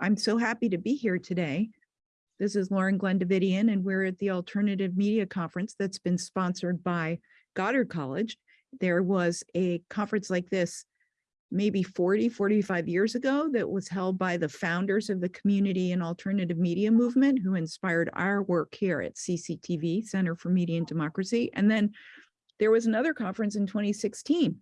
I'm so happy to be here today. This is Lauren-Glenn Davitian, and we're at the Alternative Media Conference that's been sponsored by Goddard College. There was a conference like this maybe 40, 45 years ago that was held by the founders of the community and alternative media movement who inspired our work here at CCTV, Center for Media and Democracy. And then there was another conference in 2016.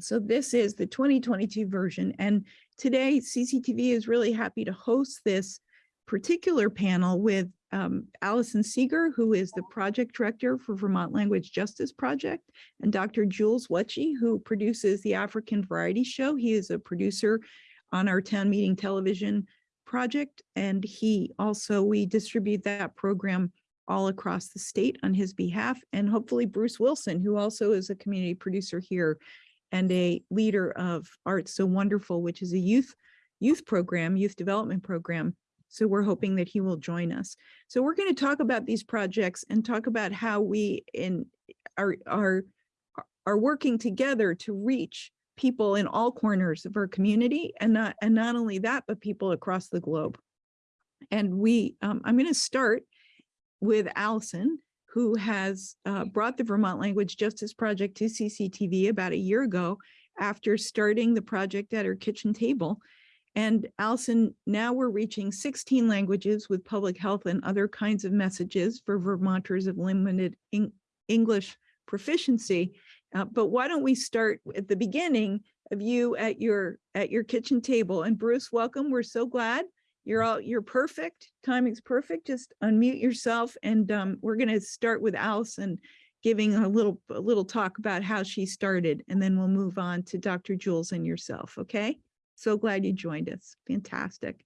So this is the 2022 version. And today CCTV is really happy to host this particular panel with um, Allison Segar, who is the project director for Vermont Language Justice Project, and Dr. Jules Wetchy, who produces the African Variety Show. He is a producer on our town meeting television project, and he also, we distribute that program all across the state on his behalf, and hopefully Bruce Wilson, who also is a community producer here and a leader of Art So Wonderful, which is a youth youth program, youth development program so we're hoping that he will join us. So we're going to talk about these projects and talk about how we in are are are working together to reach people in all corners of our community and not and not only that but people across the globe. And we um, I'm going to start with Allison who has uh, brought the Vermont Language Justice Project to CCTV about a year ago after starting the project at her kitchen table and Allison, now we're reaching 16 languages with public health and other kinds of messages for Vermonters of limited English proficiency. Uh, but why don't we start at the beginning of you at your at your kitchen table. And Bruce, welcome. We're so glad you're all you're perfect. Timing's perfect. Just unmute yourself, and um, we're going to start with Allison giving a little a little talk about how she started, and then we'll move on to Dr. Jules and yourself. Okay. So glad you joined us. Fantastic.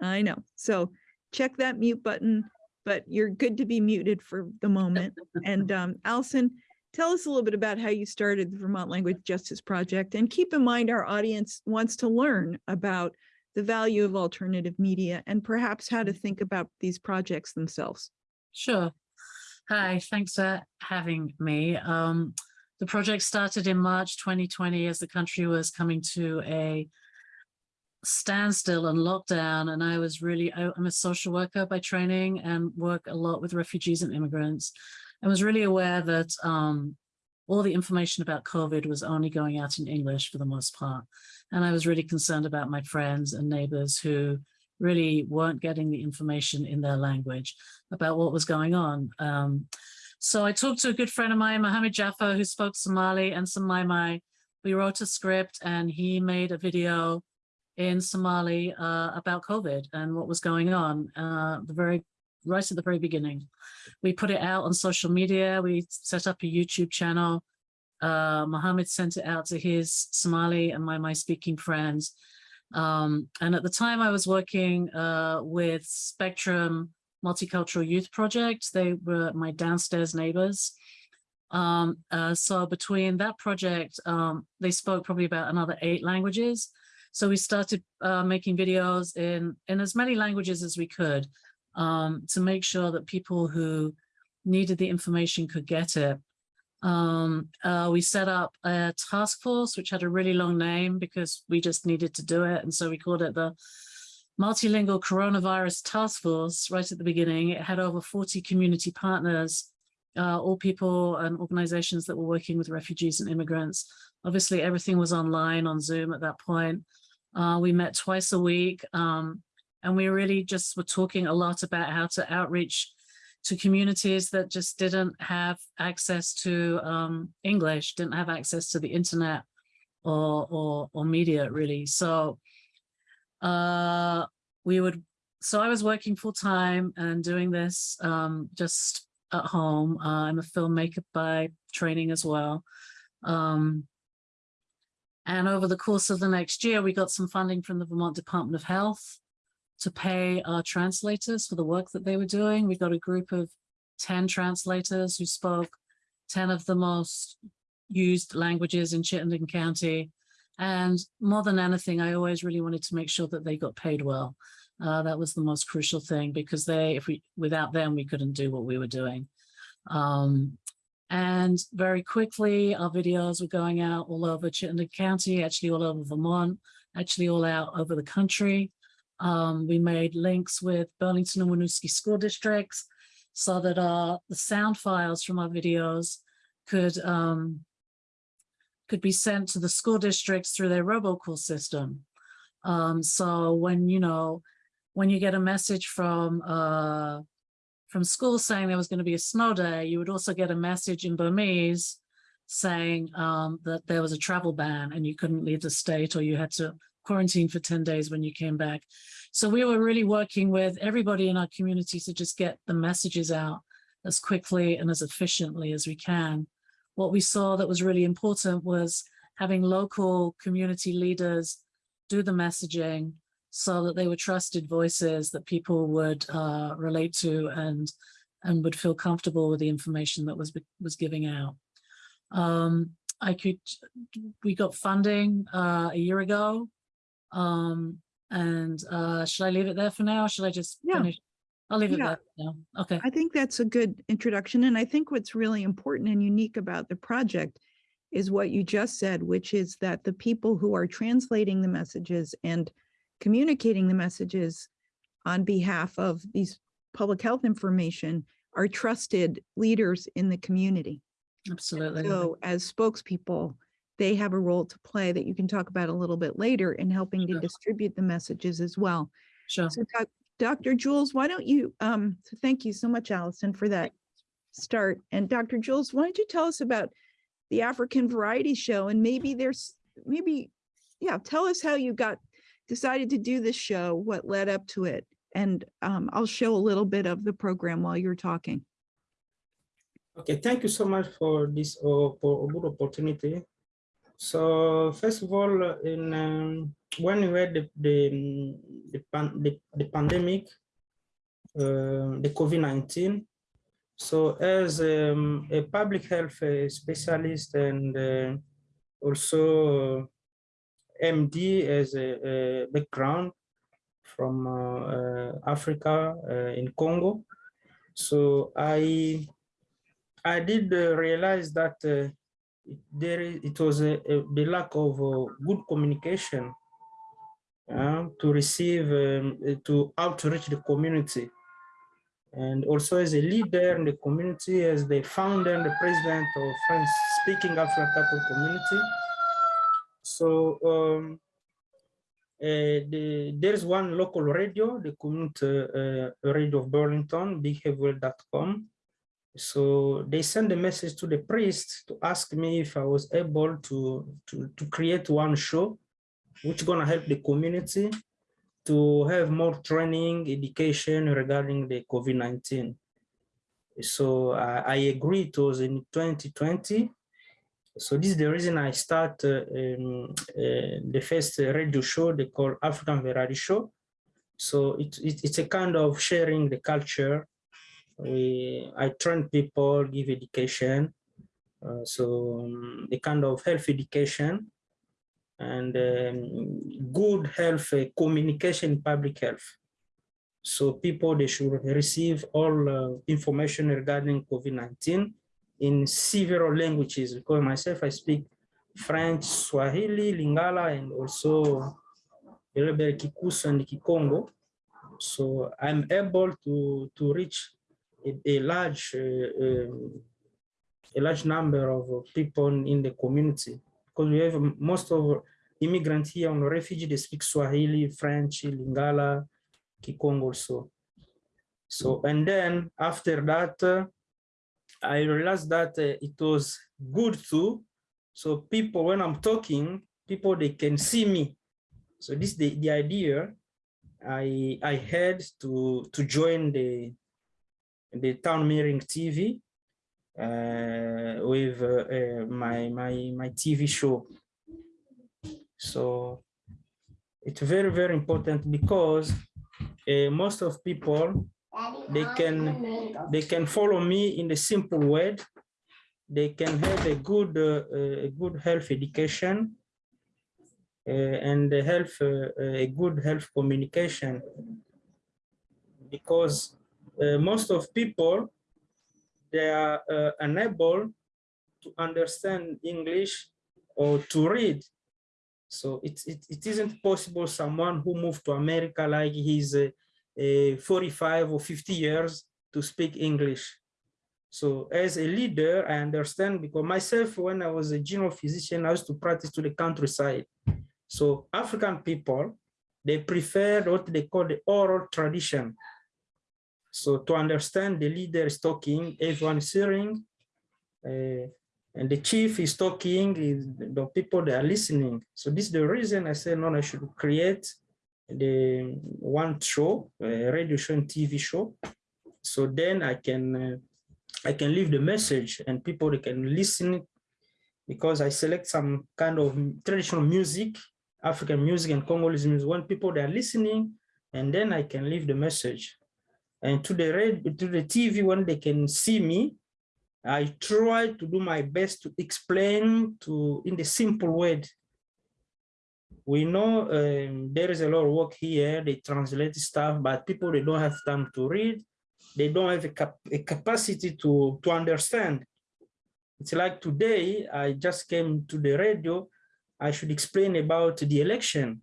I know. So check that mute button, but you're good to be muted for the moment. And um, Allison, tell us a little bit about how you started the Vermont Language Justice Project. And keep in mind our audience wants to learn about the value of alternative media and perhaps how to think about these projects themselves. Sure. Hi, thanks for having me. Um, the project started in March 2020 as the country was coming to a standstill and lockdown. And I was really, I'm a social worker by training and work a lot with refugees and immigrants. I was really aware that um, all the information about COVID was only going out in English for the most part. And I was really concerned about my friends and neighbors who really weren't getting the information in their language about what was going on. Um, so I talked to a good friend of mine, Mohammed Jaffa, who spoke Somali and some Mai. Mai. We wrote a script and he made a video in Somali uh, about COVID and what was going on uh, the very right at the very beginning. We put it out on social media. We set up a YouTube channel. Uh, Mohammed sent it out to his Somali and my, my speaking friends. Um, and at the time I was working uh, with Spectrum Multicultural Youth Project. They were my downstairs neighbors. Um, uh, so between that project, um, they spoke probably about another eight languages. So we started uh, making videos in, in as many languages as we could um, to make sure that people who needed the information could get it. Um, uh, we set up a task force, which had a really long name because we just needed to do it. And so we called it the multilingual coronavirus task force right at the beginning. It had over 40 community partners, uh, all people and organizations that were working with refugees and immigrants. Obviously, everything was online on Zoom at that point. Uh, we met twice a week um, and we really just were talking a lot about how to outreach to communities that just didn't have access to um, English, didn't have access to the internet or, or, or media really. So uh, we would, so I was working full time and doing this um, just at home. Uh, I'm a filmmaker by training as well. Um, and over the course of the next year, we got some funding from the Vermont Department of Health to pay our translators for the work that they were doing. We got a group of 10 translators who spoke 10 of the most used languages in Chittenden County. And more than anything, I always really wanted to make sure that they got paid well. Uh, that was the most crucial thing because they, if we, without them, we couldn't do what we were doing. Um, and very quickly, our videos were going out all over Chittenden County, actually all over Vermont, actually all out over the country. Um, we made links with Burlington and Winooski school districts so that the sound files from our videos could um, could be sent to the school districts through their robocall system. Um, so when you know when you get a message from uh, from school saying there was going to be a snow day, you would also get a message in Burmese saying um, that there was a travel ban and you couldn't leave the state or you had to quarantine for 10 days when you came back. So we were really working with everybody in our community to just get the messages out as quickly and as efficiently as we can. What we saw that was really important was having local community leaders do the messaging so that they were trusted voices that people would uh, relate to and and would feel comfortable with the information that was was giving out. Um, I could, we got funding uh, a year ago. Um, and uh, should I leave it there for now? Or should I just Yeah. finish? I'll leave it Yeah. there now. Okay. I think that's a good introduction. And I think what's really important and unique about the project is what you just said, which is that the people who are translating the messages and communicating the messages on behalf of these public health information are trusted leaders in the community. Absolutely. So as spokespeople, they have a role to play that you can talk about a little bit later in helping to distribute the messages as well. Sure. So Dr. Jules, why don't you, um, so thank you so much, Allison, for that start. And Dr. Jules, why don't you tell us about the African Variety Show and maybe there's, maybe, yeah, tell us how you got, decided to do this show, what led up to it. And um, I'll show a little bit of the program while you're talking. Okay, thank you so much for this uh, for a good opportunity. So first of all, in um, when we had the the the, pan, the, the pandemic, uh, the COVID nineteen. So as um, a public health uh, specialist and uh, also MD as a, a background from uh, uh, Africa uh, in Congo. So I I did realize that there it was a, a- the lack of uh, good communication uh, to receive, um, uh, to outreach the community. And also as a leader in the community, as the founder and the president of French speaking African community. So um, uh, the, there's one local radio, the community uh, radio of Burlington, bigheavyworld.com. So they sent a message to the priest to ask me if I was able to, to, to create one show which gonna help the community to have more training, education regarding the COVID-19. So I, I agree it was in 2020. So this is the reason I start uh, um, uh, the first radio show they call African Variety Show. So it, it, it's a kind of sharing the culture we I train people, give education, uh, so um, a kind of health education and um, good health uh, communication, public health. So people they should receive all uh, information regarding COVID-19 in several languages. Because myself, I speak French, Swahili, Lingala, and also a little bit and Kikongo. So I'm able to to reach a, large uh, um, a large number of people in the community because we have most of immigrants here on refugee they speak Swahili, French, Lingala, Kikongo also. So and then after that, uh, I realized that uh, it was good too. So people, when I'm talking, people they can see me. So this the the idea I I had to to join the the town meeting TV uh, with uh, my my my TV show. So it's very very important because uh, most of people they can they can follow me in the simple way. They can have a good uh, a good health education uh, and a health a good health communication because uh, most of people they are uh, unable to understand English or to read. So it, it, it isn't possible someone who moved to America like he's uh, uh, 45 or 50 years to speak English. So as a leader, I understand because myself, when I was a general physician, I used to practice to the countryside. So African people, they prefer what they call the oral tradition. So to understand the leader is talking, everyone is hearing, uh, and the chief is talking, the people that are listening. So this is the reason I said, no, I should create the one show, radio show and TV show. So then I can, uh, I can leave the message and people can listen because I select some kind of traditional music, African music and Congolese music, when people they are listening, and then I can leave the message. And to the red, to the TV, when they can see me, I try to do my best to explain to in the simple way. We know um, there is a lot of work here, they translate stuff, but people, they don't have time to read. They don't have a, cap a capacity to, to understand. It's like today, I just came to the radio. I should explain about the election,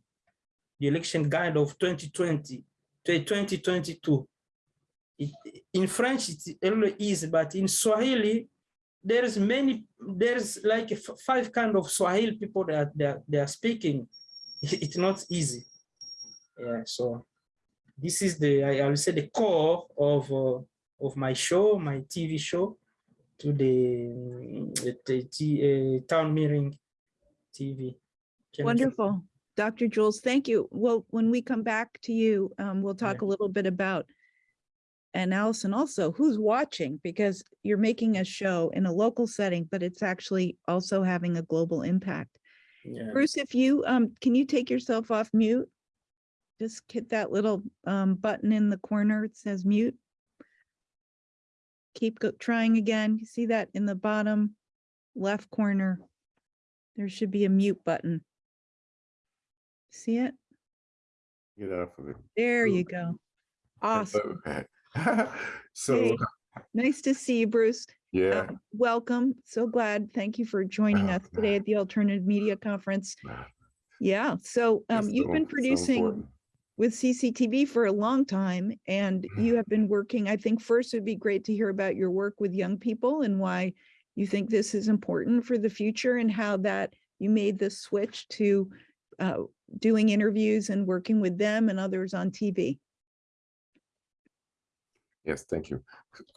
the election guide of 2020, 2022. It, in French, it's a little easy, but in Swahili, there's many, there's like five kind of Swahili people that they are, they are speaking. It's not easy. Yeah, so this is the, I, I will say the core of, uh, of my show, my TV show to the, the, the uh, town meeting TV. Jennifer. Wonderful. Dr. Jules, thank you. Well, when we come back to you, um, we'll talk a little bit about and Allison also, who's watching? Because you're making a show in a local setting, but it's actually also having a global impact. Yeah. Bruce, if you, um, can you take yourself off mute? Just hit that little, um, button in the corner. It says mute. Keep trying again. You see that in the bottom left corner? There should be a mute button. See it? Get off of it. There Ooh. you go. Awesome. So Hey, Nice to see you, Bruce. yeah, Um, Welcome. So glad. Thank you for joining Oh, us today at the Alternative Media Conference. Yeah, so um, you've so- been producing important. with CCTV for a long time and Mm-hmm. you have been working, I think first it'd be great to hear about your work with young people and why you think this is important for the future and how that you made the switch to uh, doing interviews and working with them and others on TV. Yes, thank you.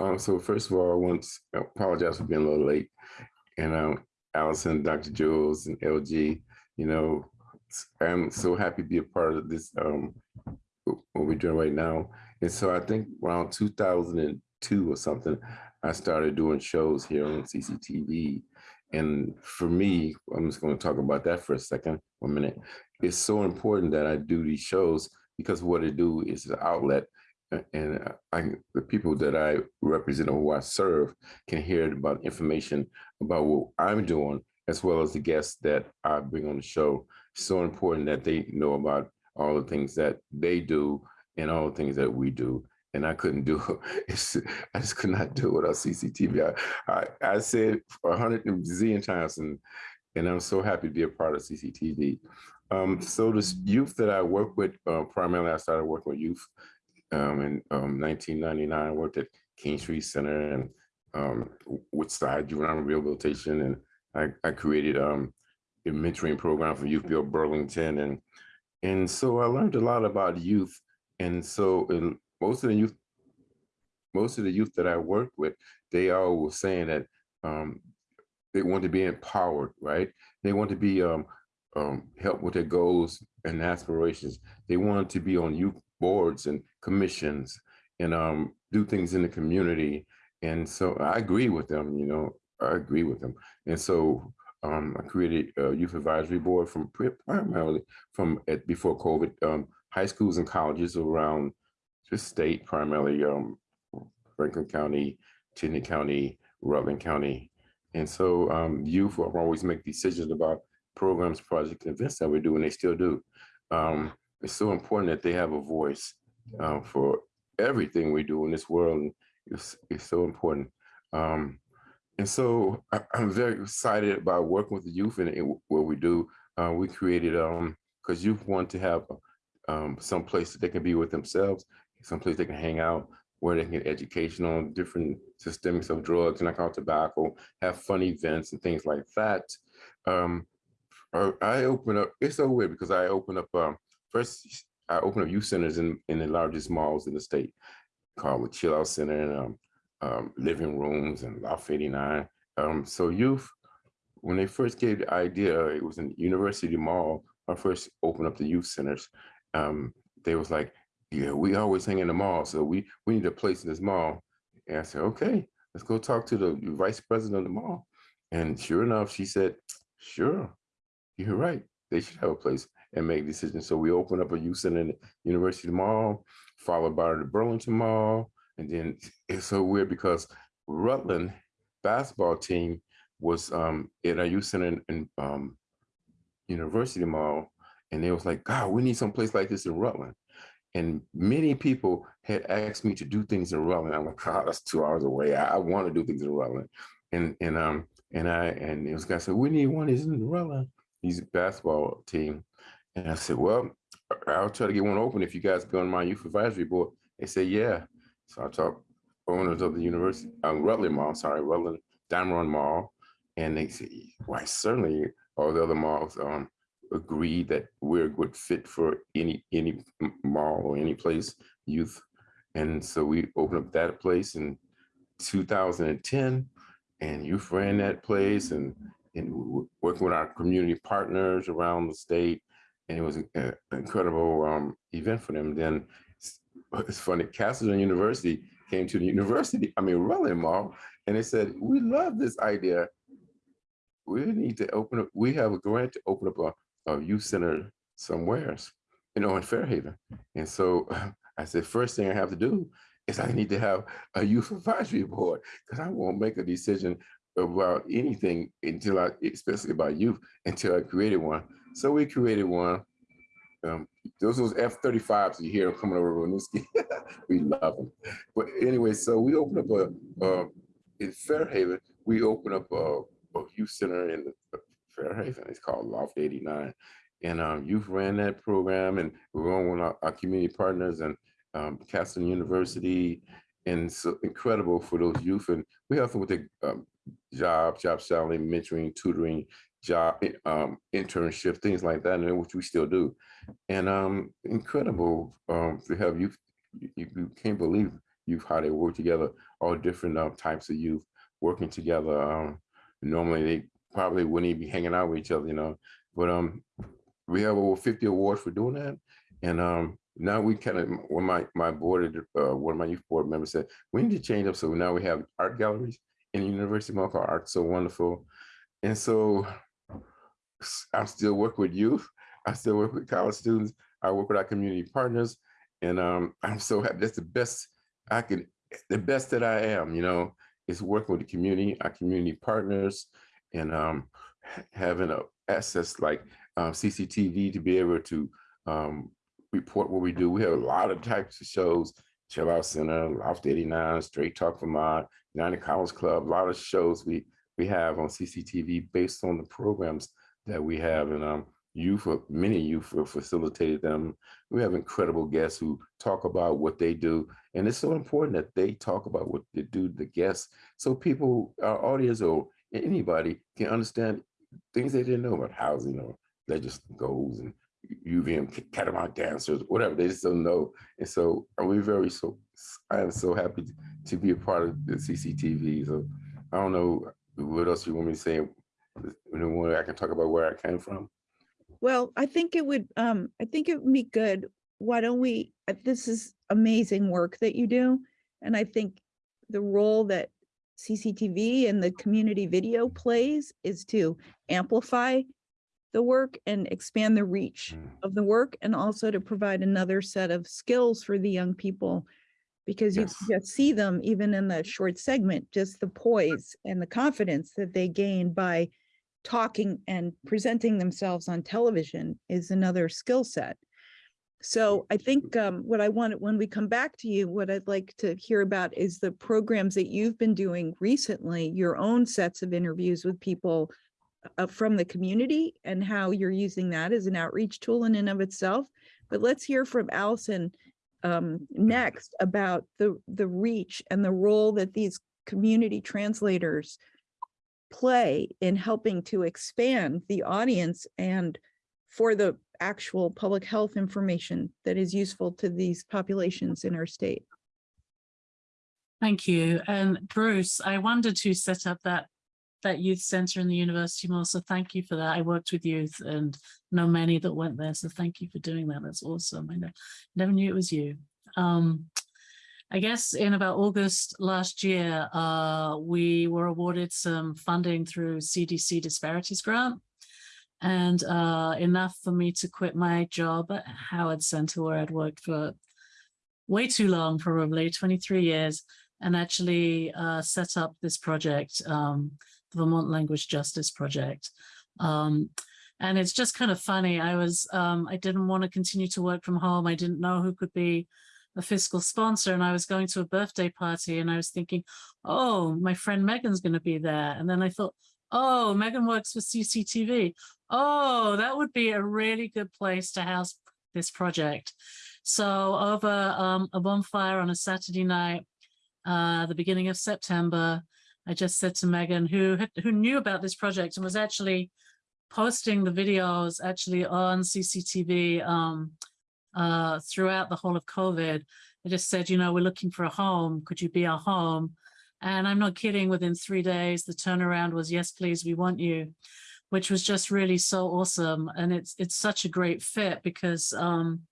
Um, so first of all, I want to apologize for being a little late. And um, Allison, Dr. Jules, and LG, you know, I'm so happy to be a part of this, um, what we're doing right now. And so I think around 2002 or something, I started doing shows here on CCTV. And for me, I'm just going to talk about that for a second, one minute. It's so important that I do these shows because what I do is an outlet and uh, I, the people that I represent or who I serve can hear about information about what I'm doing, as well as the guests that I bring on the show. So important that they know about all the things that they do and all the things that we do. And I couldn't do it's, I just could not do it without CCTV. I, I, I said a hundred zillion times, and and I'm so happy to be a part of CCTV. Um, so this youth that I work with, uh, primarily I started working with youth um, in um, 1999. I worked at King Street Center and um, Woodside Juvenile Rehabilitation, and I, I created um, a mentoring program for Youth Build Burlington, and and so I learned a lot about youth. And so, in most of the youth, most of the youth that I worked with, they all were saying that um, they want to be empowered, right? They want to be um, um, help with their goals and aspirations. They want to be on youth boards and commissions and um, do things in the community. And so I agree with them, you know, I agree with them. And so um, I created a youth advisory board from pri- primarily from at, before COVID, um, high schools and colleges around the state, primarily um, Franklin County, Cheney County, Rutland County. And so um, youth will always make decisions about programs, projects, events that we do, and they still do. Um, it's so important that they have a voice uh, for everything we do in this world. It's, it's so important. Um, and so I, I'm very excited about working with the youth and, what we do. uh, we created, um, because youth want to have um, some place that they can be with themselves, some place they can hang out, where they can get education on different systemics of drugs and alcohol, tobacco, have fun events and things like that. Um, I open up, it's so weird because I open up, um, first, I opened up youth centers in, in the largest malls in the state called the Chill Out Center and um, um, living rooms and Loft 89. Um, so youth, when they first gave the idea, it was in University Mall, I first opened up the youth centers. Um, they was like, yeah, we always hang in the mall, so we we need a place in this mall. And I said, okay, let's go talk to the vice president of the mall. And sure enough, she said, sure, you're right. They should have a place and make decisions. So we open up a youth center in the University Mall, followed by the Burlington Mall. And then it's so weird because Rutland basketball team was um, at a youth center in, in um, University Mall. And they was like, God, we need some place like this in Rutland. And many people had asked me to do things in Rutland. I'm like, God, that's two hours away. I, I want to do things in Rutland. And and um and I and it was guy said, we need one is in Rutland. He's a basketball team. And I said, well, I'll try to get one open if you guys go on my youth advisory board. They said, yeah. So I talked owners of the university, um, Rutland Mall, sorry, Rutland Diamond Run Mall. And they said, why certainly all the other malls um agreed that we're a good fit for any any mall or any place youth. And so we opened up that place in 2010 and youth ran that place and and working with our community partners around the state. And it was an incredible um, event for them. Then it's funny, Castleton University came to the university, I mean, Rutland Mall, and they said, we love this idea. We need to open up, we have a grant to open up a, a youth center somewhere, you know, in Fair Haven. And so I said, first thing I have to do is I need to have a youth advisory board because I won't make a decision about anything until I, especially about youth, until I created one. So we created one. Um, those those F-35s you hear coming over Winooski. we love them. But anyway, so we opened up a, uh, in Fair Haven, we opened up a, a youth center in Fair Haven. It's called Loft 89. And um, youth ran that program and we were on with our, our community partners and um, Castleton University. And so incredible for those youth. And we help them with the um, job, job selling, mentoring, tutoring, job um, internship, things like that, and which we still do. And um, incredible um, to have youth. You, you can't believe youth how they work together. All different uh, types of youth working together. Um, normally they probably wouldn't even be hanging out with each other, you know. But um, we have over 50 awards for doing that. And um, now we kind of, when my my board, uh, one of my youth board members said, we need to change up. So now we have art galleries in the University Mall called Art So Wonderful. And so I'm still work with youth. I still work with college students. I work with our community partners. And um, I'm so happy. That's the best I can, the best that I am, you know, is working with the community, our community partners, and um, having a access like um, CCTV to be able to um, report what we do. We have a lot of types of shows, Chill Out Center, Loft 89, Straight Talk Vermont, United College Club, a lot of shows we we have on CCTV based on the programs that we have. And um, youth, uh, many youth for facilitated them. We have incredible guests who talk about what they do. And it's so important that they talk about what they do, the guests, so people, our audience or anybody can understand things they didn't know about housing or legis goals and UVM catamount dancers, whatever, they just don't know. And so we're we very so I am so happy to, to be a part of the CCTV. So I don't know what else you want me to say. You know, where I can talk about where I came from. Well, I think it would, um, I think it would be good. Why don't we, uh, this is amazing work that you do. And I think the role that CCTV and the community video plays is to amplify the work and expand the reach Mm. of the work and also to provide another set of skills for the young people. Because you just see them even in the short segment, just the poise and the confidence that they gain by talking and presenting themselves on television is another skill set. So I think um, what I want, when we come back to you, what I'd like to hear about is the programs that you've been doing recently, your own sets of interviews with people uh, from the community and how you're using that as an outreach tool in and of itself. But let's hear from Allison um, next about the, the reach and the role that these community translators play in helping to expand the audience and for the actual public health information that is useful to these populations in our state. Thank you. And Bruce, I wondered who set up that that youth center in the University Mall. So thank you for that. I worked with youth and know many that went there. So thank you for doing that. That's awesome. I ne- never knew it was you. Um, I guess in about August last year, uh, we were awarded some funding through CDC Disparities Grant and uh, enough for me to quit my job at Howard Center where I'd worked for way too long, probably 23 years, and actually uh, set up this project, um, the Vermont Language Justice Project. Um, and it's just kind of funny. I was, um, I didn't want to continue to work from home. I didn't know who could be a fiscal sponsor and I was going to a birthday party and I was thinking, oh, my friend Megan's going to be there. And then I thought, oh, Megan works for CCTV. Oh, that would be a really good place to house this project. So over um, a bonfire on a Saturday night, uh, the beginning of September, I just said to Megan, who who knew about this project and was actually posting the videos actually on CCTV um, uh, throughout the whole of COVID. I just said, you know, we're looking for a home. Could you be our home? And I'm not kidding, within three days, the turnaround was, yes, please, we want you, which was just really so awesome. And it's it's such a great fit because, um,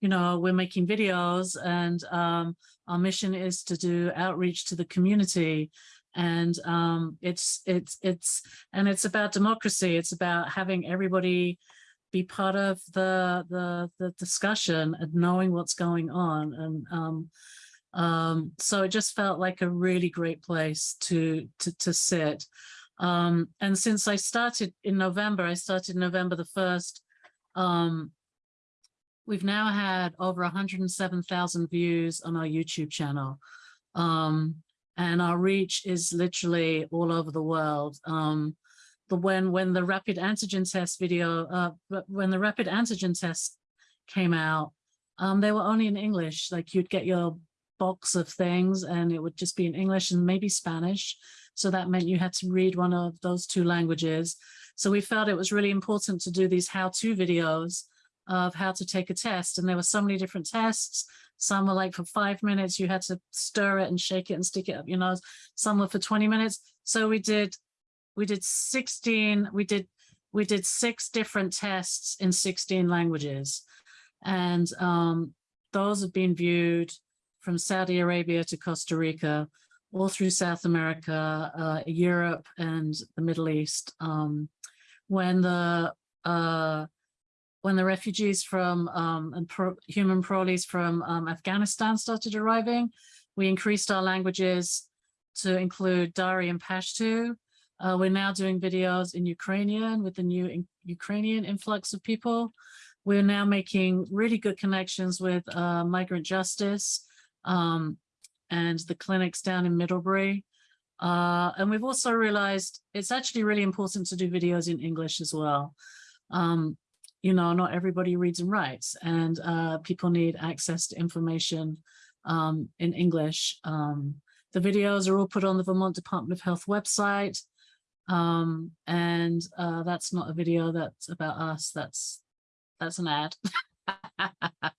you know, we're making videos and um, our mission is to do outreach to the community. And um, it's it's it's and it's about democracy. It's about having everybody be part of the the the discussion and knowing what's going on and um um so it just felt like a really great place to to to sit. Um and since i started in november i started november the 1st um we've now had over 107,000 views on our youtube channel. Um and our reach is literally all over the world. Um the when when the rapid antigen test video uh when the rapid antigen test came out um they were only in english. Like you'd get your box of things and it would just be in english and maybe spanish. So that meant you had to read one of those two languages. So we felt it was really important to do these how-to videos of how to take a test. And there were so many different tests. Some were like for five minutes you had to stir it and shake it and stick it up your nose. Some were for 20 minutes. So we did we did 16 we did we did six different tests in 16 languages. And um, those have been viewed from Saudi Arabia to Costa Rica all through South America uh, Europe and the Middle East. Um, when the uh, when the refugees from um, and pro human parolees from um, Afghanistan started arriving we increased our languages to include Dari and Pashto uh, we're now doing videos in Ukrainian with the new in Ukrainian influx of people. We're now making really good connections with uh, migrant justice um, and the clinics down in Middlebury. Uh, and we've also realized it's actually really important to do videos in English as well. Um, you know, not everybody reads and writes and uh, people need access to information um, in English. Um, the videos are all put on the Vermont Department of Health website. Um, and uh, that's not a video that's about us, that's that's an ad.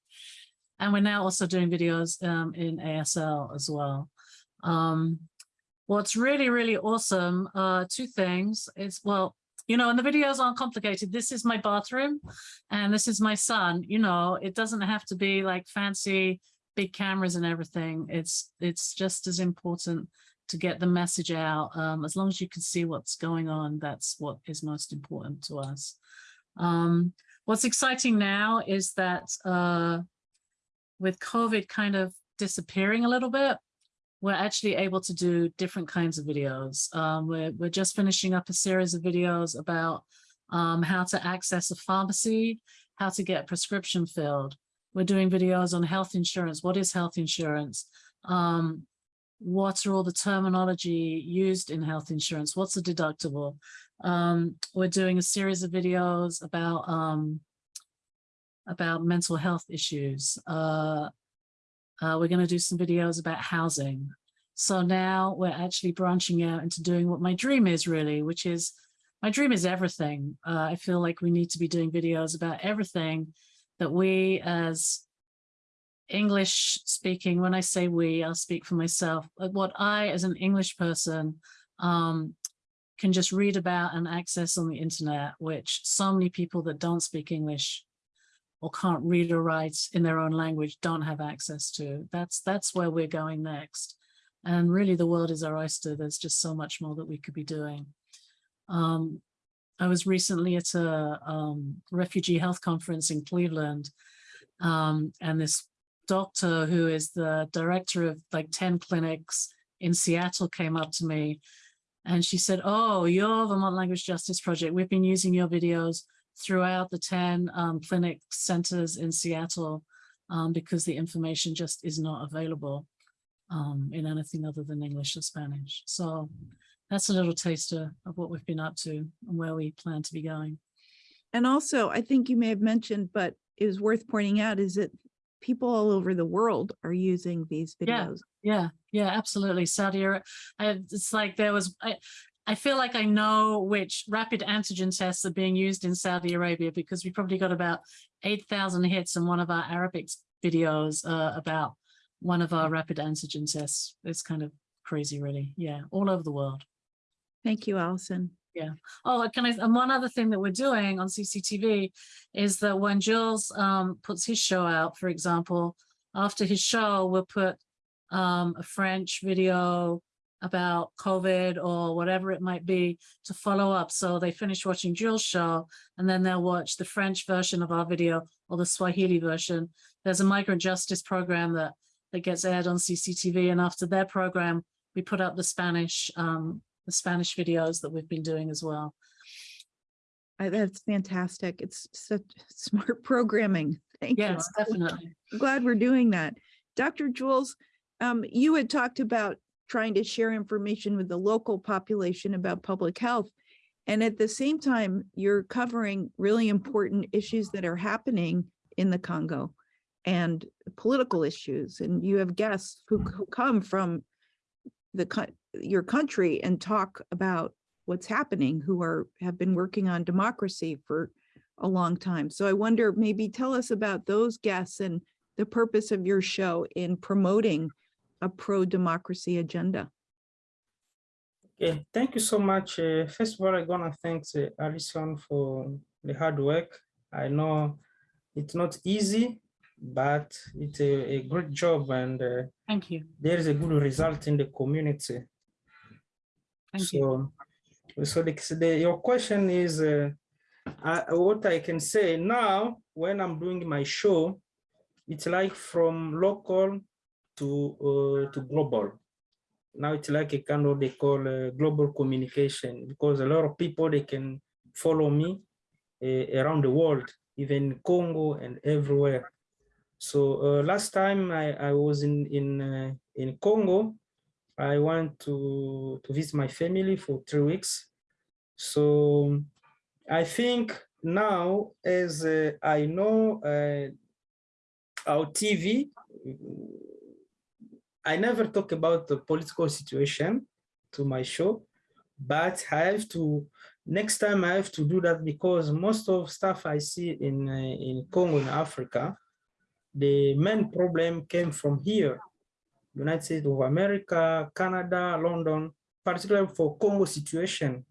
and we're now also doing videos um, in ASL as well. Um, what's really, really awesome, uh, two things is, well, you know, and the videos aren't complicated. This is my bathroom and this is my son, you know, it doesn't have to be like fancy big cameras and everything. It's, it's just as important to get the message out. Um, as long as you can see what's going on, that's what is most important to us. Um, what's exciting now is that uh, with COVID kind of disappearing a little bit, we're actually able to do different kinds of videos. Um, we're, we're just finishing up a series of videos about um, how to access a pharmacy, how to get prescription filled. We're doing videos on health insurance. What is health insurance? Um, what are all the terminology used in health insurance? What's a deductible? Um, we're doing a series of videos about um, about mental health issues. Uh, uh, we're going to do some videos about housing. So now we're actually branching out into doing what my dream is really, which is my dream is everything. Uh, I feel like we need to be doing videos about everything that we as English speaking, when I say we, I'll speak for myself, what I as an English person um, can just read about and access on the internet, which so many people that don't speak English or can't read or write in their own language don't have access to. That's that's where we're going next. And really the world is our oyster. There's just so much more that we could be doing. Um, I was recently at a um, refugee health conference in Cleveland um, and this doctor who is the director of like 10 clinics in Seattle came up to me and she said, oh, you're Vermont Language Justice Project. We've been using your videos throughout the 10 um, clinic centers in Seattle um, because the information just is not available um, in anything other than English or Spanish. So that's a little taster of what we've been up to and where we plan to be going. And also, I think you may have mentioned, but it was worth pointing out is that people all over the world are using these Yeah. videos. Yeah, yeah, absolutely. Saudi Arabia, it's like there was, I, I feel like I know which rapid antigen tests are being used in Saudi Arabia because we probably got about 8,000 hits in one of our Arabic videos uh, about one of our rapid antigen tests. It's kind of crazy, really. Yeah, all over the world. Thank you, Allison. Oh, can I, and one other thing that we're doing on CCTV is that when Jules um, puts his show out, for example, after his show, we'll put um, a French video about COVID or whatever it might be to follow up. So they finish watching Jules' show and then they'll watch the French version of our video or the Swahili version. There's a migrant justice program that, that gets aired on CCTV and after their program, we put up the Spanish um, the Spanish videos that we've been doing as well. I- That's fantastic. It's such smart programming. Thank you. Yes, definitely. I'm Glad we're doing that. Dr. Jules, um, you had talked about trying to share information with the local population about public health. And at the same time, you're covering really important issues that are happening in the Congo and political issues. And you have guests who, who come from the, your country and talk about what's happening, who are, have been working on democracy for a long time. So I wonder, maybe tell us about those guests and the purpose of your show in promoting a pro-democracy agenda. Okay, thank you so much. Uh, first of all, I'm gonna thank uh, Alison for the hard work. I know it's not easy, but it's a, a great job and uh, Thank you. there is a good result in the community. Thank you. So, so the, the, your question is, uh, I, what I can say now, when I'm doing my show, it's like from local to, uh, to global. Now it's like a kind of they call uh, global communication because a lot of people, they can follow me uh, around the world, even Congo and everywhere. So uh, last time I, I was in, in, uh, in Congo, I went to, to visit my family for three weeks. So I think now, as uh, I know uh, our TV, I never talk about the political situation to my show, but I have to, next time I have to do that because most of stuff I see in, uh, in Congo, in Africa, the main problem came from here United States of America, Canada, London, particularly for Congo situation.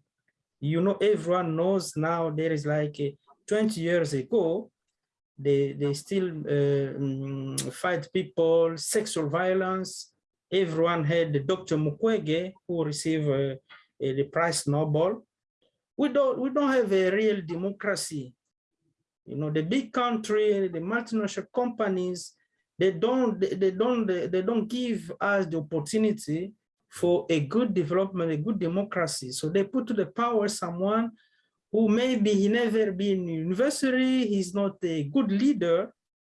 You know, everyone knows now there is like a 20 years ago, they, they still uh, mm, fight people, sexual violence. Everyone had Dr. Mukwege who received uh, the prize Nobel. We don't, we don't have a real democracy. You know, the big country, the multinational companies, they don't they, don't they, don't give us the opportunity for a good development a good democracy. So they put to the power someone who maybe he never been university he's not a good leader.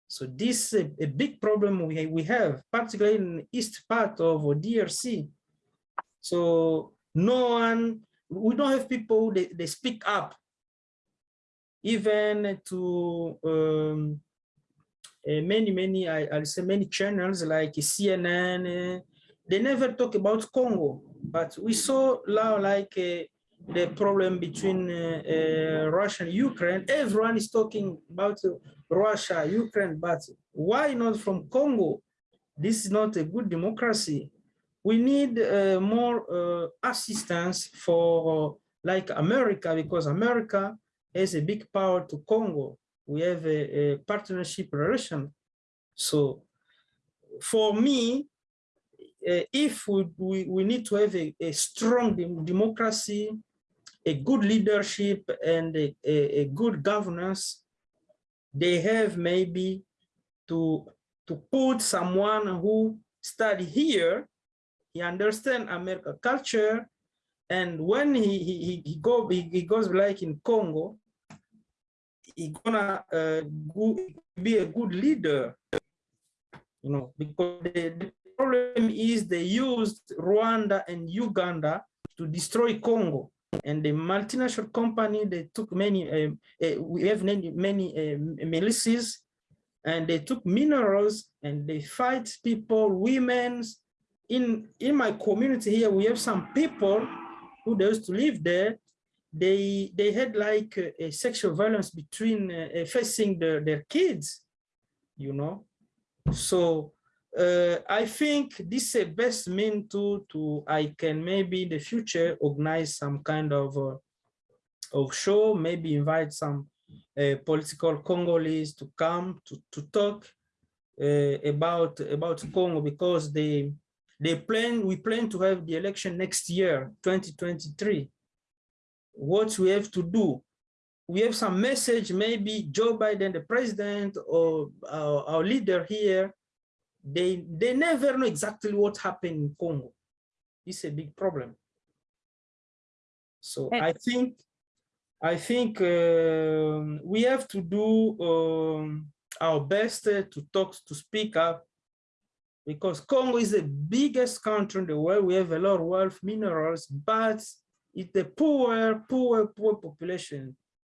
So this is a, a big problem we, we have particularly in east part of drc so no one we don't have people they, they speak up. Even to um, many many I, I'll say many channels like CNN uh, they never talk about Congo but we saw now like uh, the problem between uh, uh, Russia and Ukraine. Everyone is talking about Russia Ukraine but why not from Congo? This is not a good democracy. We need more assistance for like America because America is a big power to Congo. We have a, a partnership relation. So for me, uh, if we, we, we need to have a, a strong dem- democracy, a good leadership and a, a, a good governance, they have maybe to, to put someone who study here he understand American culture, and when he he he, he go he, he goes like in Congo, he gonna uh, go, be a good leader, you know, because the, the problem is they used Rwanda and Uganda to destroy Congo, and the multinational company they took many uh, uh, we have many many uh, militias, and they took minerals and they fight people, women. in in my community here we have some people who used to live there they they had like a, a sexual violence between uh, facing their, their kids you know so uh, i think this is the best mean to to i can maybe in the future organize some kind of uh, of show maybe invite some uh, political congolese to come to to talk uh, about about congo because they they plan, we plan to have the election next year, 2023. What we have to do, we have some message, maybe Joe Biden, the president or our, our leader here, they, they never know exactly what happened in Congo. It's a big problem. So I think, I think um, we have to do um, our best uh, to talk, to speak up because Congo is the biggest country in the world. We have a lot of wealth minerals, but it's the poor, poor, poor population.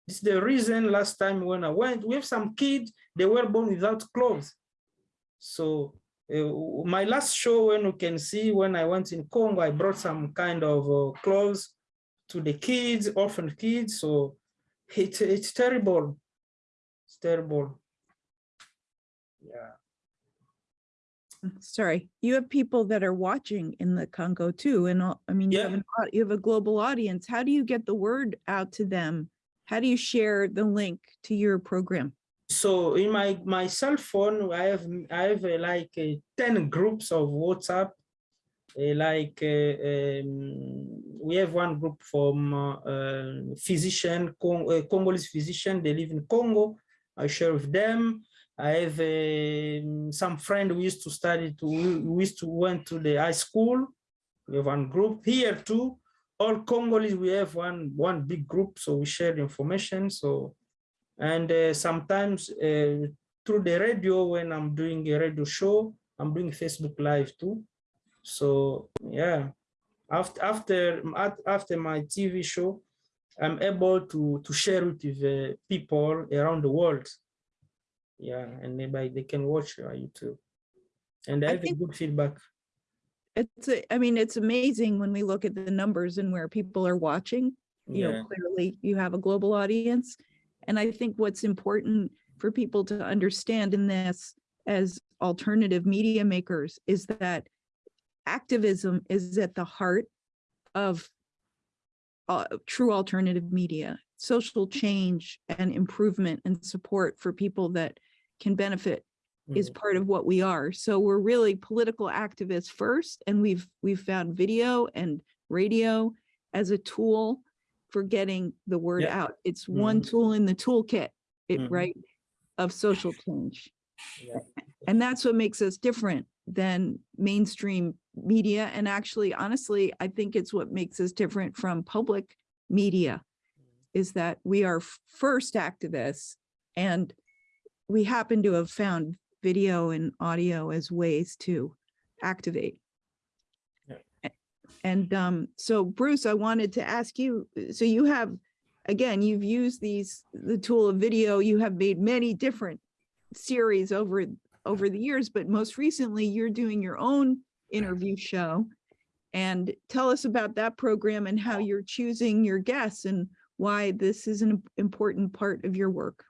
This is the reason last time when I went, we have some kids, they were born without clothes. So uh, my last show when you can see when I went in Congo, I brought some kind of uh, clothes to the kids, orphan kids. So it, it's terrible. It's terrible. Yeah. Sorry, you have people that are watching in the Congo too, and I mean, you have an, you have a global audience. How do you get the word out to them? How do you share the link to your program? so in my my cell phone i have i have uh, like uh, 10 groups of whatsapp uh, like uh, um, we have one group from uh, uh, physician Cong uh, congolese physician they live in congo i share with them i have um, some friend we used to study to we used to went to the high school. We have one group here too. All congolese we have one one big group so we share information so. And uh, sometimes uh, through the radio when i'm doing a radio show i'm doing facebook live too. So yeah. After after after my tv show i'm able to to share it with uh, people around the world yeah and maybe they can watch uh, youtube and i have think- good feedback It's, a- I mean, it's amazing when we look at the numbers and where people are watching. You yeah know, clearly you have a global audience. And I think what's important for people to understand in this as alternative media makers is that activism is at the heart of uh, true alternative media, social change and improvement and support for people that can benefit is Mhm. part of what we are. So we're really political activists first, and we've we've found video and radio as a tool for getting the word Yeah. out. It's one Mhm. tool in the toolkit, it Mhm. right, of social change. Yeah. And that's what makes us different than mainstream media. And actually, honestly, I think it's what makes us different from public media is that we are first activists and we happen to have found video and audio as ways to activate. Yeah. And um, so Bruce, I wanted to ask you, so you have, again, you've used these, the tool of video, you have made many different series over, over the years, but most recently you're doing your own interview show. And tell us about that program and how you're choosing your guests and why this is an important part of your work.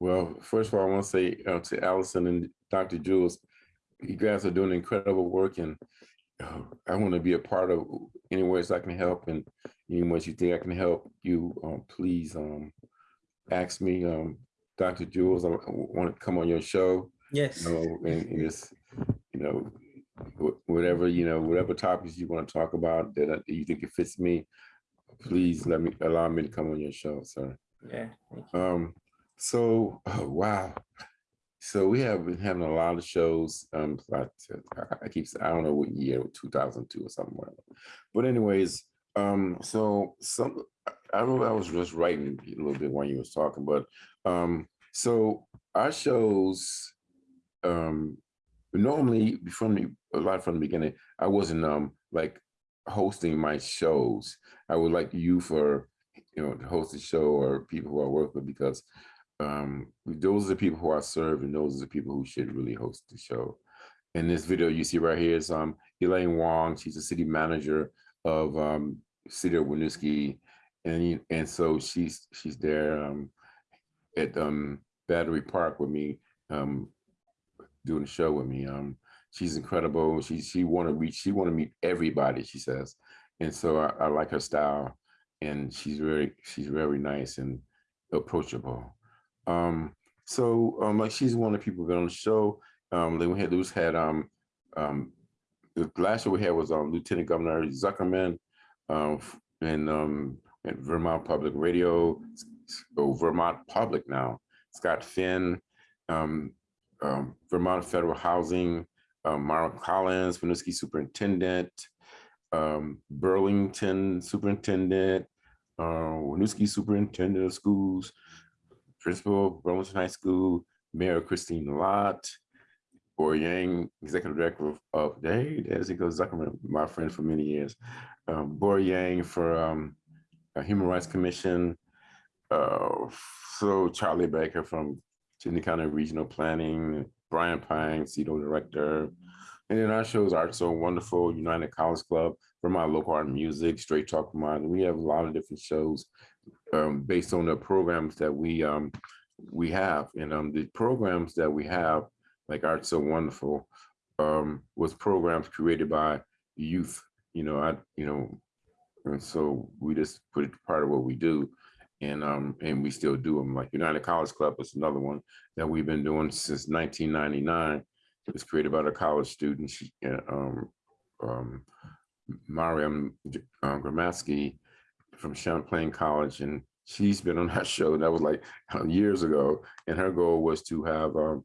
Well, first of all, I want to say uh, to Allison and Dr. Jules, you guys are doing incredible work and uh, I want to be a part of any ways I can help and any ways you think I can help you, um, please um, ask me, um, Dr. Jules, I want to come on your show, Yes. you know, and, and just, you know, whatever, you know, whatever topics you want to talk about that uh, you think it fits me, please let me, allow me to come on your show, sir. Yeah. Um, so, oh, wow. So we have been having a lot of shows. Um, I, I keep, I don't know what year, 2002 or something. But anyways, um, so some, I know, I was just writing a little bit when you was talking, but, um, so our shows, um, normally from the, a lot from the beginning, I wasn't, um, like hosting my shows. I would like you for, you know, to host the show or people who I work with because um, those are the people who I serve and those are the people who should really host the show. In this video you see right here is um, Elaine Wang. She's the city manager of um, City of Winooski. And, and so she's she's there um, at um, Battery Park with me, um, doing the show with me. Um, she's incredible. She she want to reach. She want to meet everybody. She says, and so I, I like her style, and she's very she's very nice and approachable. Um, so um, like she's one of the people who've been on the show. Um, then we had Luce had um, um, the last show we had was um, Lieutenant Governor Zuckerman, um, and um, at Vermont Public Radio, oh, Vermont Public now. Scott Finn, um, um, Vermont Federal Housing, um, Mara Collins, Winooski Superintendent, um, Burlington Superintendent, uh, Winooski Superintendent of Schools, Principal of Burlington High School, Mayor Kristine Lott, Bor Yang, Executive Director of, of hey, there's Zuckerman, my friend for many years. Um, Bor Yang for um, Human Rights Commission. Uh, so Charlie Baker from Chittenden County Regional Planning, Brian Pine, CEDO Director. And then our shows are so wonderful, United College Club, Vermont Local Art and Music, Straight Talk Vermont. We have a lot of different shows um, based on the programs that we um, we have. And um, the programs that we have, like Art So Wonderful, um, was programs created by youth. You know, I you know, and so we just put it part of what we do, and um, and we still do them. Like United College Club is another one that we've been doing since 1999. It was created by the college students. Um, um, Mariam uh, Gramaski from Champlain College, and she's been on that show. That was like years ago, and her goal was to have um,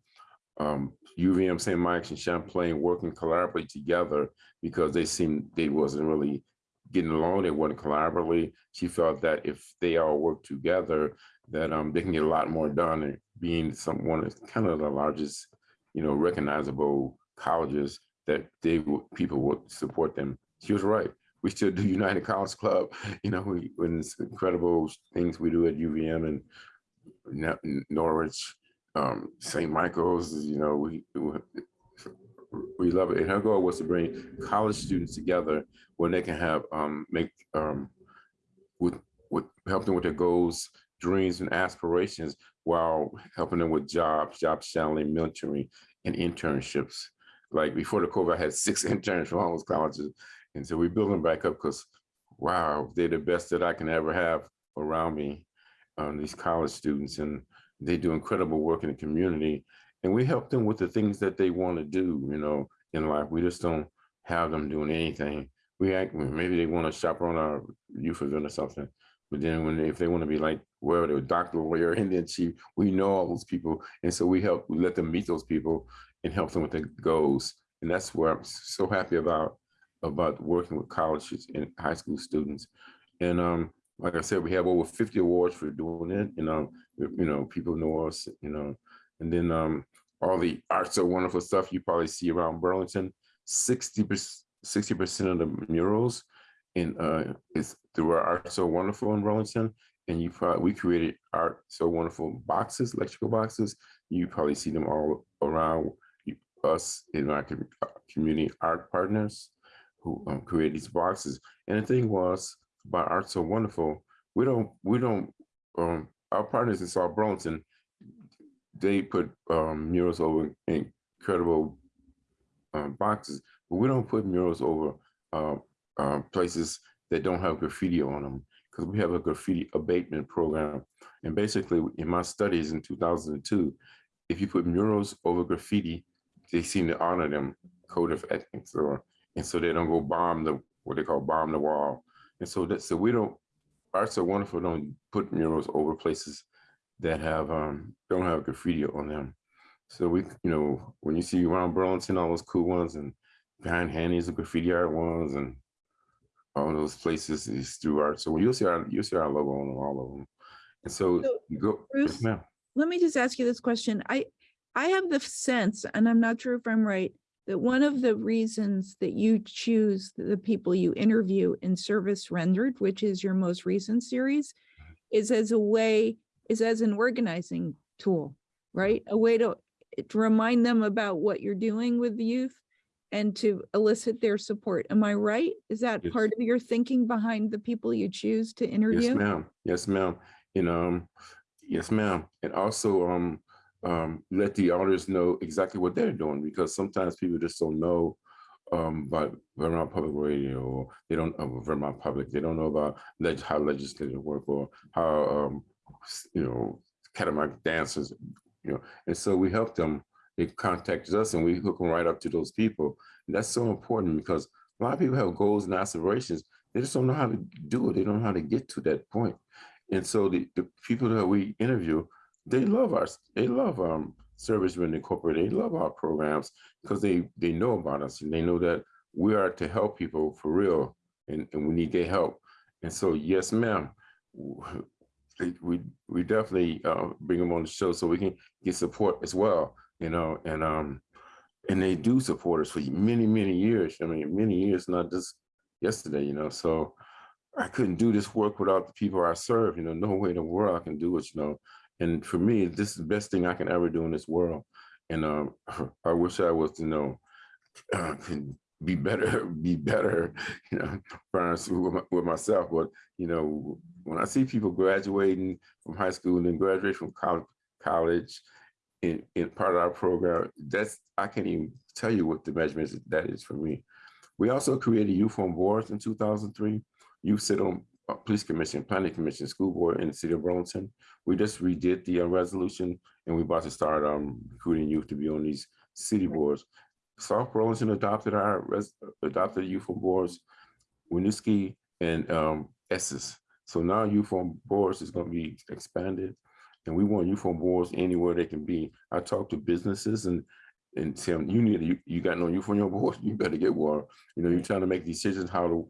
um, UVM St. Mike's and Champlain working collaboratively together because they seemed they wasn't really getting along. They weren't collaboratively. She felt that if they all work together, that um, they can get a lot more done. And being some one of kind of the largest, you know, recognizable colleges that they people would support them. She was right we still do United College Club. You know, we when it's incredible things we do at UVM and Norwich, um, St. Michael's. You know, we we love it. And her goal was to bring college students together where they can have um, make um, with with help them with their goals, dreams, and aspirations while helping them with jobs, job channeling, mentoring, and internships. Like before the COVID, I had six interns from all those colleges. And so we build them back up because, wow, they're the best that I can ever have around me, um, these college students, and they do incredible work in the community. And we help them with the things that they want to do, you know, in life. We just don't have them doing anything. We act, maybe they want to chaperone our youth event or something. But then when they, if they want to be like, well, they're a doctor, lawyer, and then chief, we know all those people. And so we help, we let them meet those people and help them with their goals. And that's where I'm so happy about about working with colleges and high school students. And um, like I said, we have over 50 awards for doing it. You know, you know, people know us, you know, and then um, all the arts are wonderful stuff you probably see around Burlington. 60 sixty percent of the murals in uh is through our Art So Wonderful in Burlington. And you probably, we created Art So Wonderful boxes, electrical boxes. You probably see them all around us in our uh, community art partners who um, create these boxes. And the thing was about Art So Wonderful, we don't, we don't, um, our partners in South Burlington, they put um, murals over incredible um, boxes, but we don't put murals over uh, uh, places that don't have graffiti on them because we have a graffiti abatement program. And basically, in my studies in 2002, if you put murals over graffiti, they seem to honor them, code of ethics, or and so they don't go bomb the what they call bomb the wall. And so that so we don't arts are wonderful. Don't put murals over places that have um don't have graffiti on them. So we, you know, when you see around Burlington, all those cool ones and behind Hanny's the graffiti art ones and all those places is through art. So when you'll see our you'll see our logo on all of them. And so, So, you go, Bruce, yes, let me just ask you this question. I, I have the sense, and I'm not sure if I'm right, that one of the reasons that you choose the people you interview in Service Rendered, which is your most recent series, is as a way, is as an organizing tool, right? A way to, to remind them about what you're doing with the youth and to elicit their support. Am I right? Is that Yes. part of your thinking behind the people you choose to interview? Yes, ma'am. Yes, ma'am. And um, yes, ma'am. And also um, um, let the audience know exactly what they're doing because sometimes people just don't know um, about Vermont Public Radio or they don't uh, Vermont Public. They don't know about leg- how legislative work or how um, you know Catamount dancers, you know. And so we help them. They contact us and we hook them right up to those people. And that's so important because a lot of people have goals and aspirations. They just don't know how to do it. They don't know how to get to that point. And so the, the people that we interview, they love us. They love um Service Rent Incorporated. They love our programs because they they know about us and they know that we are to help people for real and, and we need their help. And so yes, ma'am. We we definitely uh, bring them on the show so we can get support as well, you know, and um and they do support us for many, many years. I mean, many years, not just yesterday, you know. So I couldn't do this work without the people I serve. You know, no way in the world I can do it. You know, and for me, this is the best thing I can ever do in this world. And um, I wish I was, you know, uh, be better, be better. You know, parents with, myself. But you know, when I see people graduating from high school and then graduate from college, in, in part of our program, that's I can't even tell you what the measurements that is for me. We also created youth on boards in 2003. You sit on police commission, planning commission, school board in the city of Burlington. We just redid the uh, resolution and we're about to start um, recruiting youth to be on these city boards. South Burlington adopted our res- adopted youth on boards, Winooski and um, Essex. So now youth on boards is going to be expanded and we want youth on boards anywhere they can be. I talk to businesses and and tell them, you need you, you got no youth on your board, you better get one. You know, you're trying to make decisions how to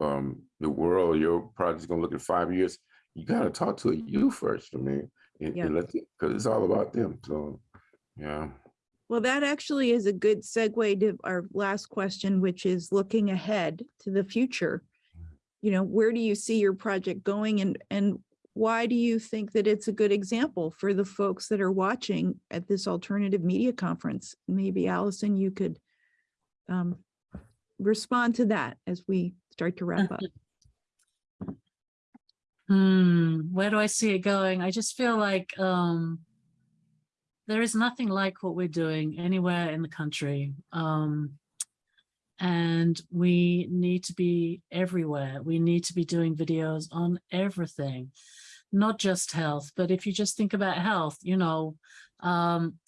um the world, your project's gonna look in five years. You gotta talk to a youth first, I mean, and, Yeah. and let because it's all about them. So yeah. Well, that actually is a good segue to our last question, which is looking ahead to the future. You know, where do you see your project going and, and why do you think that it's a good example for the folks that are watching at this alternative media conference? Maybe Allison, you could um, respond to that as we start to wrap up. Hmm, where do I see it going? I just feel like um, there is nothing like what we're doing anywhere in the country. Um, and we need to be everywhere. We need to be doing videos on everything, not just health, but if you just think about health, you know, um,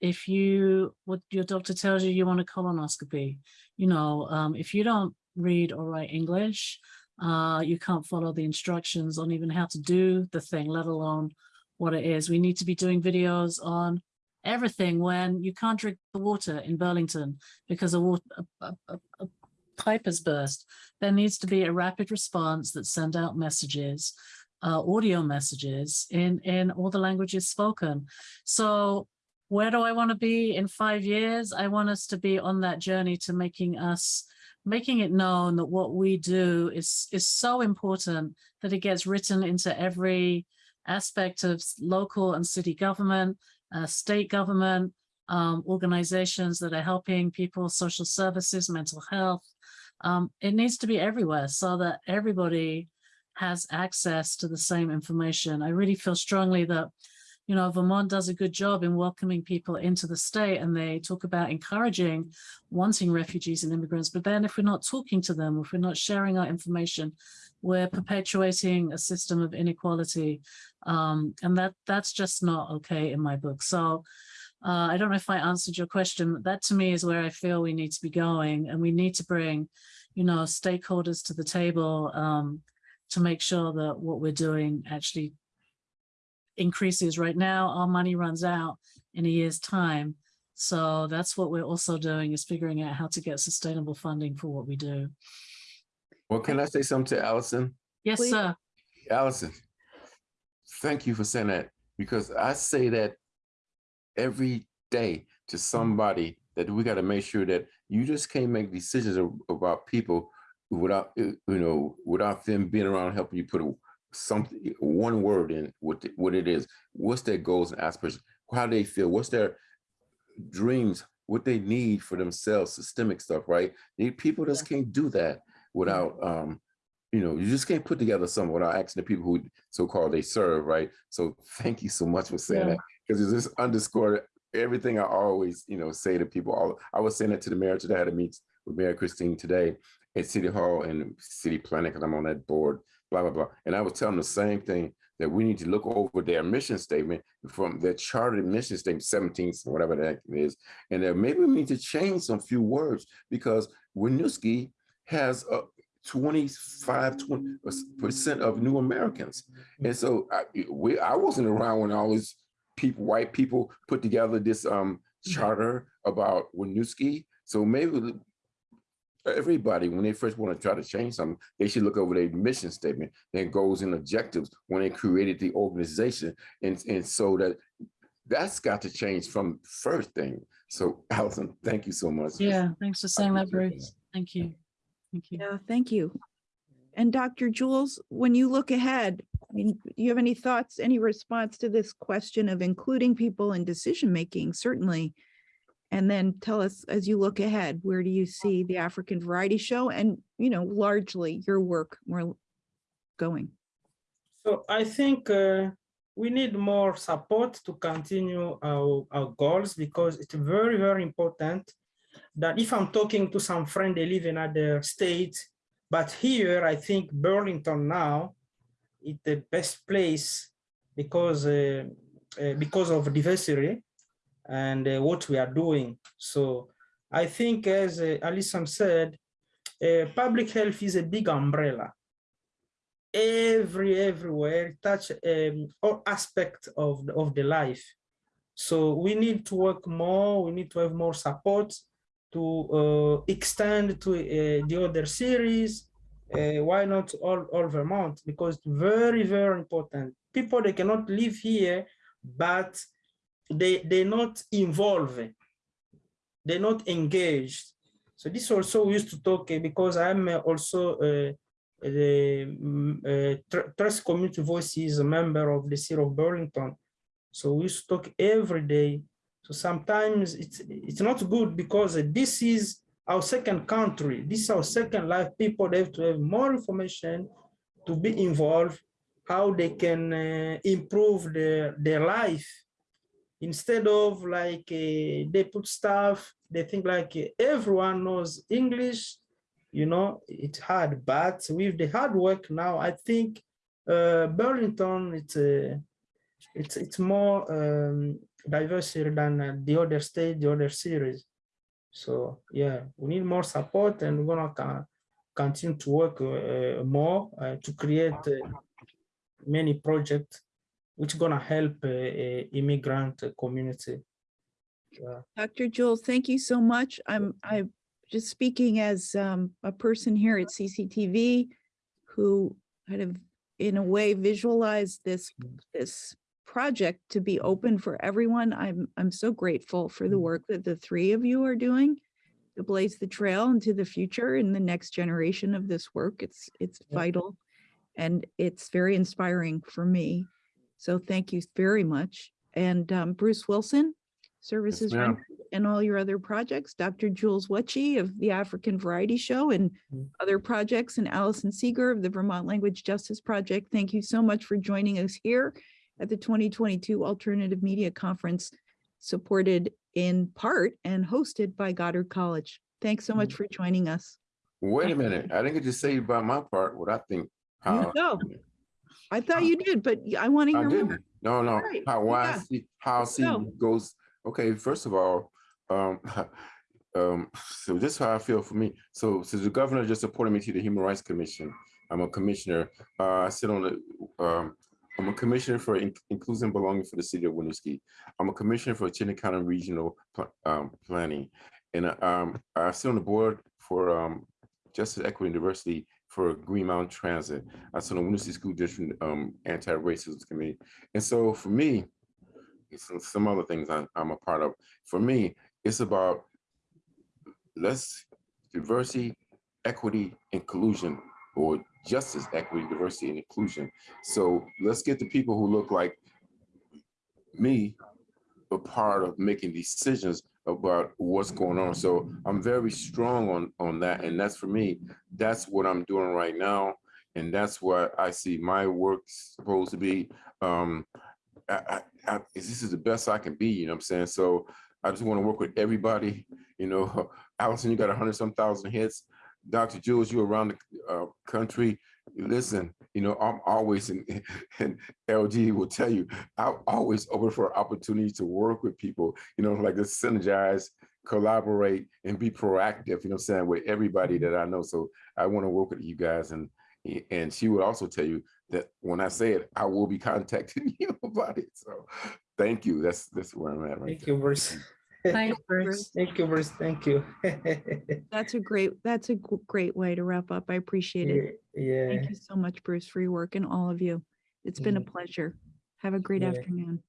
if you, what your doctor tells you, you want a colonoscopy, you know, um, if you don't read or write English, uh, you can't follow the instructions on even how to do the thing, let alone what it is. We need to be doing videos on everything when you can't drink the water in Burlington because a, water, a, a, a pipe has burst. There needs to be a rapid response that send out messages, uh, audio messages in, in all the languages spoken. So where do I want to be in five years? I want us to be on that journey to making us making it known that what we do is is so important that it gets written into every aspect of local and city government, uh, state government, um, organizations that are helping people, social services, mental health. Um, it needs to be everywhere so that everybody has access to the same information. I really feel strongly that, you know, Vermont does a good job in welcoming people into the state and they talk about encouraging wanting refugees and immigrants. But then if we're not talking to them, if we're not sharing our information, we're perpetuating a system of inequality. Um, and that that's just not okay in my book. So uh, I don't know if I answered your question. but That to me is where I feel we need to be going and we need to bring, you know, stakeholders to the table um, to make sure that what we're doing actually increases. Right now, our money runs out in a year's time. So that's what we're also doing is figuring out how to get sustainable funding for what we do. Well, can I say something to Allison? Yes, Please. sir. Allison, thank you for saying that because I say that every day to somebody that we got to make sure that you just can't make decisions about people without, you know, without them being around helping you put a, something, one word in what, what it is. What's their goals and aspirations? How they feel? What's their dreams? What they need for themselves? Systemic stuff, right? People just can't do that without, um, you know, you just can't put together something without asking the people who so-called they serve, right? So thank you so much for saying Yeah. that because it just underscored everything I always, you know, say to people. All I was saying that to the mayor today. I had a meet with Mayor Kristine today at City Hall and City Planning because I'm on that board. Blah blah blah. And I was telling them the same thing that we need to look over their mission statement from their chartered mission statement, 17th, whatever that is, and that maybe we need to change some few words because Winooski has a 25, 20 percent of new Americans. And so I, we, I wasn't around when all these people, white people put together this um charter about Winooski. So maybe everybody, when they first want to try to change something, they should look over their mission statement, their goals and objectives when they created the organization. And, and so that that's got to change from first thing. So Allison, thank you so much. Yeah, thanks for saying that, appreciate Bruce. Thank you. Thank you. Yeah, thank you. And Dr. Jules, when you look ahead, I mean, do you have any thoughts, any response to this question of including people in decision-making? Certainly. And then tell us, as you look ahead, where do you see the African Variety Show and, you know, largely your work more going? So I think uh, we need more support to continue our, our goals because it's very, very important that if I'm talking to some friend, they live in other states, but here I think Burlington now is the best place because uh, uh, because of diversity and uh, what we are doing. So I think as uh, Alison said, uh, public health is a big umbrella. Every everywhere touch um, all aspect of the, of the life. So we need to work more we need to have more support to uh, extend to uh, the other series. Uh, why not all, all vermont because very very important. People they cannot live here but they they're not involved they're not engaged so this also we used to talk uh, because i'm uh, also uh, the uh, Trust Community Voice is a member of the City of Burlington. So we used to talk every day. So sometimes it's it's not good because this is our second country. This is our second life. People they have to have more information to be involved, how they can uh, improve their, their life. Instead of like uh, they put stuff, they think like uh, everyone knows English, you know, it's hard, but with the hard work now, I think uh, Burlington, it's a, it's it's more um, diversity than uh, the other state, the other series. So yeah, we need more support, and we're gonna co- continue to work uh, more uh, to create uh, many projects which gonna help uh, uh, immigrant community. Dr. Jules, thank you so much. I'm, I just speaking as um, a person here at CCTV who kind of, in a way, visualized this, this project to be open for everyone. I'm, I'm so grateful for the Mm. work that the three of you are doing. to blaze the trail into the future in the next generation of this work. It's, it's vital. And it's very inspiring for me. So thank you very much. And um, Bruce Wilson, Services. Rendered, and all your other projects, Dr. Jules Wetchy of the African Variety Show and Mm. other projects, and Allison Segar of the Vermont Language Justice Project. Thank you so much for joining us here at the 2022 Alternative Media Conference, supported in part and hosted by Goddard College. Thanks so much for joining us. Wait a minute, I didn't get to say about my part, what I think. how- No, I thought you did, but I want to I hear more. didn't. No, no, Right, how, why, I yeah. see, how I see go. goes, okay, first of all, um, um, so this is how I feel for me. So, so the governor just appointed me to the Human Rights Commission. I'm a commissioner. Uh, I sit on the, um, I'm a commissioner for in- inclusion and belonging for the city of Winooski. I'm a commissioner for Chittenden County Regional Pl- um, Planning. And um, I sit on the board for um, Justice, Equity, and Diversity for Green Mountain Transit. I sit on the Winooski School District um, Anti-Racism Committee. And so for me, some, some other things I, I'm a part of. For me, it's about let's diversity, equity, inclusion, or justice, equity, diversity, and inclusion. So let's get the people who look like me a part of making decisions about what's going on. So I'm very strong on on that, and that's for me. That's what I'm doing right now, and that's what I see my work supposed to be. Um, I, I, I, this is the best I can be, you know what I'm saying? So I just want to work with everybody, you know, Allison, you got a hundred some thousand hits. Dr. Jules, you around the uh, country. Listen, you know, I'm always in, and LG will tell you, I'm always open for opportunities to work with people, you know, like to synergize, collaborate, and be proactive, you know I'm saying, with everybody that I know. So I want to work with you guys and and she would also tell you that when I say it, I will be contacting you about it. So thank you. That's that's where I'm at right Thank you, Bruce. Thanks, Bruce. Thank you, Bruce. Thank you. That's a great, that's a great way to wrap up. I appreciate it. Yeah. Thank you so much, Bruce, for your work and all of you. It's been a Mhm. pleasure. Have a great Yeah. afternoon.